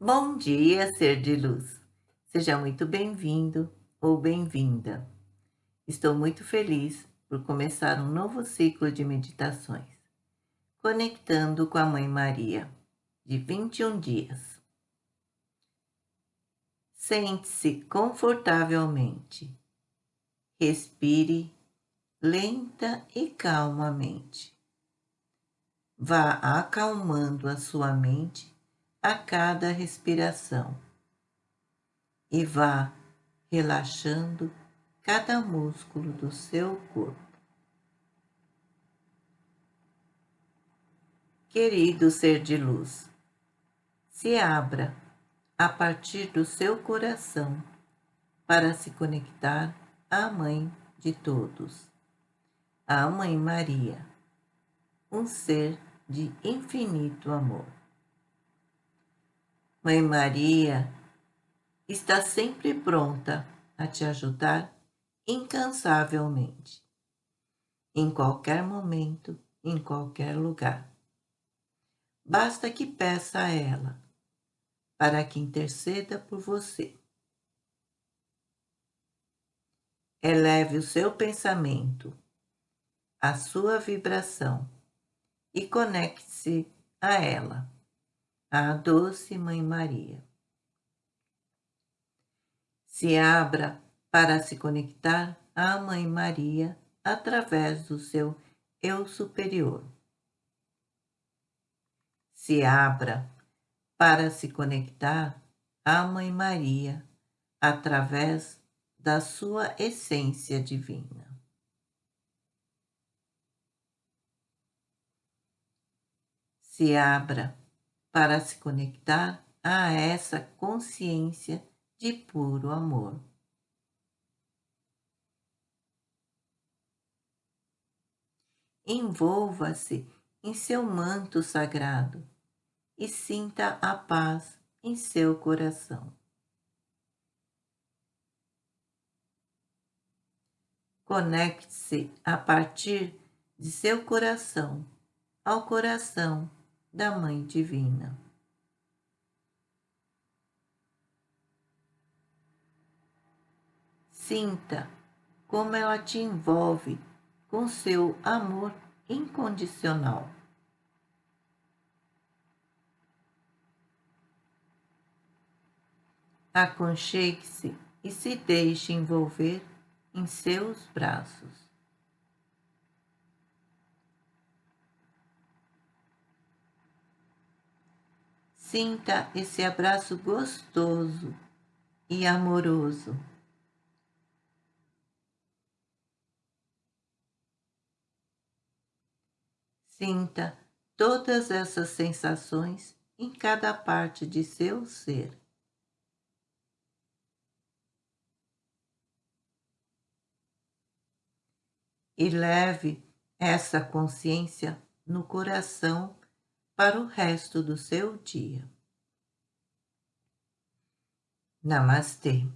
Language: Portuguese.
Bom dia, ser de luz. Seja muito bem-vindo ou bem-vinda. Estou muito feliz por começar um novo ciclo de meditações, conectando com a Mãe Maria, de 21 dias. Sente-se confortavelmente. Respire lenta e calmamente. Vá acalmando a sua mente a cada respiração e vá relaxando cada músculo do seu corpo. Querido ser de luz, se abra a partir do seu coração para se conectar à Mãe de todos, a Mãe Maria, um ser de infinito amor. Mãe Maria está sempre pronta a te ajudar incansavelmente, em qualquer momento, em qualquer lugar. Basta que peça a ela para que interceda por você. Eleve o seu pensamento, a sua vibração e conecte-se a ela a doce Mãe Maria. Se abra para se conectar à Mãe Maria através do seu Eu Superior. Se abra para se conectar à Mãe Maria através da sua essência divina. Se abra para se conectar a essa consciência de puro amor. Envolva-se em seu manto sagrado e sinta a paz em seu coração. Conecte-se a partir de seu coração ao coração da Mãe Divina. Sinta como ela te envolve com seu amor incondicional. Aconchegue-se e se deixe envolver em seus braços. Sinta esse abraço gostoso e amoroso. Sinta todas essas sensações em cada parte de seu ser. E leve essa consciência no coração para o resto do seu dia. Namastê.